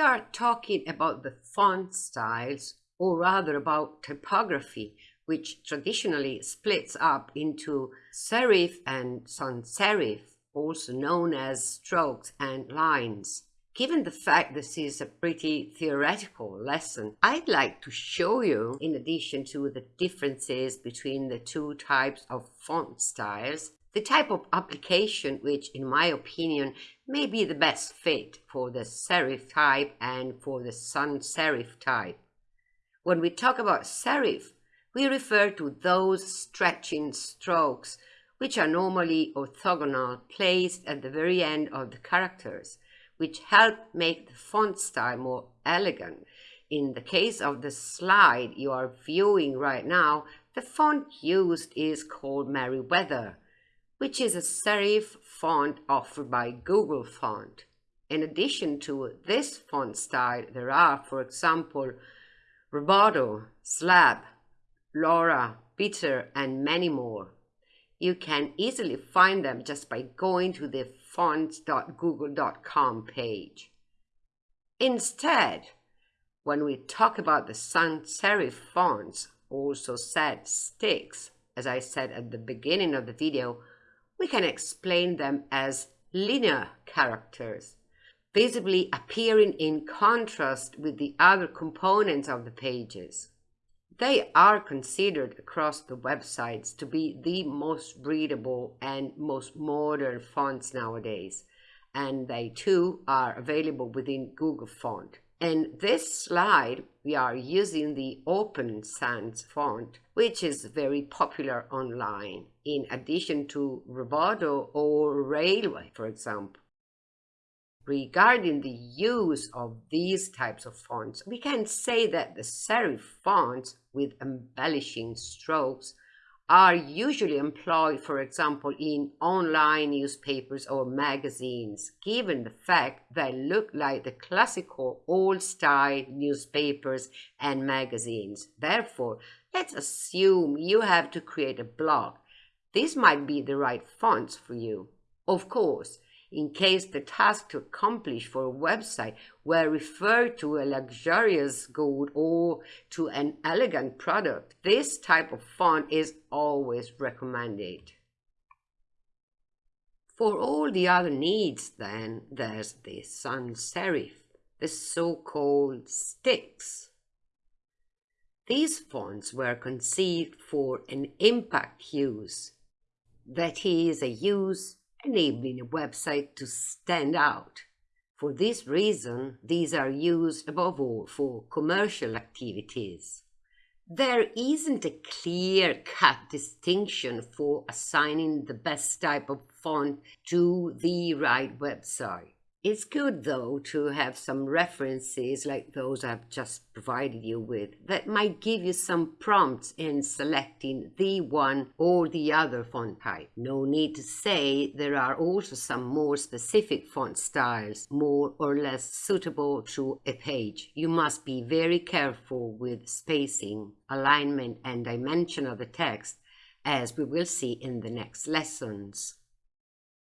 start talking about the font styles, or rather about typography, which traditionally splits up into serif and sans serif, also known as strokes and lines. Given the fact this is a pretty theoretical lesson, I'd like to show you, in addition to the differences between the two types of font styles, the type of application which, in my opinion, may be the best fit for the serif type and for the sans serif type. When we talk about serif, we refer to those stretching strokes which are normally orthogonal placed at the very end of the characters, which help make the font style more elegant. In the case of the slide you are viewing right now, the font used is called Merriweather, which is a serif font offered by Google Font. In addition to this font style, there are, for example, Roboto, Slab, Lora, Bitter, and many more. You can easily find them just by going to the fonts.google.com page. Instead, when we talk about the sans serif fonts, also said sticks, as I said at the beginning of the video, we can explain them as linear characters, visibly appearing in contrast with the other components of the pages. They are considered across the websites to be the most readable and most modern fonts nowadays, and they too are available within Google Font. In this slide, we are using the Open Sans font, which is very popular online, in addition to Roboto or Raleway, for example. Regarding the use of these types of fonts, we can say that the serif fonts with embellishing strokes are usually employed, for example, in online newspapers or magazines, given the fact they look like the classical old-style newspapers and magazines. Therefore, let's assume you have to create a blog. This might be the right fonts for you. Of course, in case the task to accomplish for a website were referred to a luxurious good or to an elegant product, this type of font is always recommended. For all the other needs, then, there's the sans serif, the so-called sticks. These fonts were conceived for an impact use, that is, a use enabling a website to stand out. For this reason, these are used above all for commercial activities. There isn't a clear-cut distinction for assigning the best type of font to the right website. It's good, though, to have some references like those I've just provided you with that might give you some prompts in selecting the one or the other font type. No need to say there are also some more specific font styles, more or less suitable to a page. You must be very careful with spacing, alignment and dimension of the text, as we will see in the next lessons.